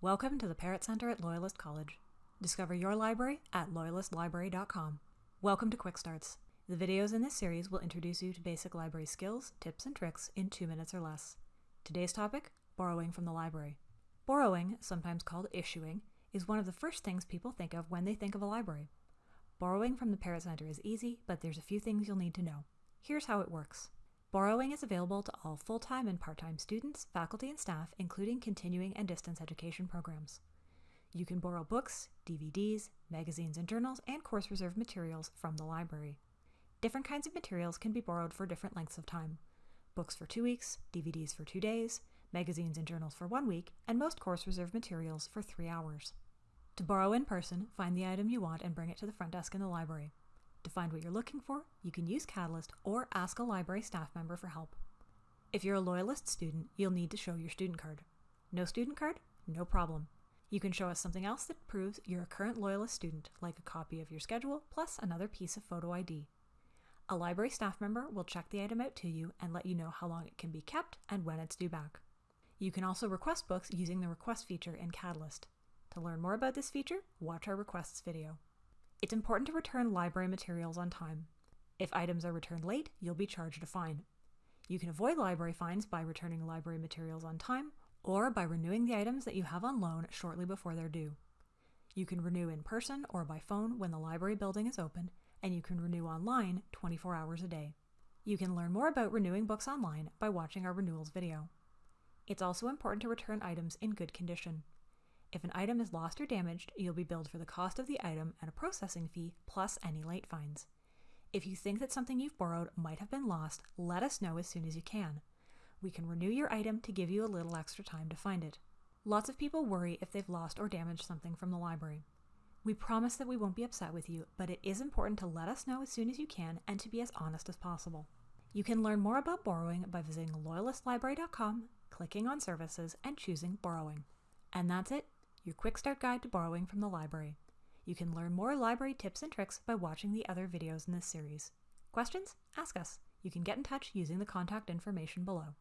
Welcome to the Parrott Center at Loyalist College. Discover your library at loyalistlibrary.com. Welcome to Quick Starts. The videos in this series will introduce you to basic library skills, tips, and tricks in two minutes or less. Today's topic borrowing from the library. Borrowing, sometimes called issuing, is one of the first things people think of when they think of a library. Borrowing from the Parrott Center is easy, but there's a few things you'll need to know. Here's how it works. Borrowing is available to all full-time and part-time students, faculty, and staff, including continuing and distance education programs. You can borrow books, DVDs, magazines and journals, and course reserve materials from the library. Different kinds of materials can be borrowed for different lengths of time. Books for two weeks, DVDs for two days, magazines and journals for one week, and most course reserve materials for three hours. To borrow in person, find the item you want and bring it to the front desk in the library. To find what you're looking for, you can use Catalyst or ask a library staff member for help. If you're a Loyalist student, you'll need to show your student card. No student card? No problem. You can show us something else that proves you're a current Loyalist student, like a copy of your schedule plus another piece of photo ID. A library staff member will check the item out to you and let you know how long it can be kept and when it's due back. You can also request books using the request feature in Catalyst. To learn more about this feature, watch our requests video. It's important to return library materials on time. If items are returned late, you'll be charged a fine. You can avoid library fines by returning library materials on time or by renewing the items that you have on loan shortly before they're due. You can renew in person or by phone when the library building is open, and you can renew online 24 hours a day. You can learn more about renewing books online by watching our renewals video. It's also important to return items in good condition. If an item is lost or damaged, you'll be billed for the cost of the item and a processing fee plus any late fines. If you think that something you've borrowed might have been lost, let us know as soon as you can. We can renew your item to give you a little extra time to find it. Lots of people worry if they've lost or damaged something from the library. We promise that we won't be upset with you, but it is important to let us know as soon as you can and to be as honest as possible. You can learn more about borrowing by visiting loyalistlibrary.com, clicking on services, and choosing borrowing. And that's it your quick start guide to borrowing from the library. You can learn more library tips and tricks by watching the other videos in this series. Questions? Ask us. You can get in touch using the contact information below.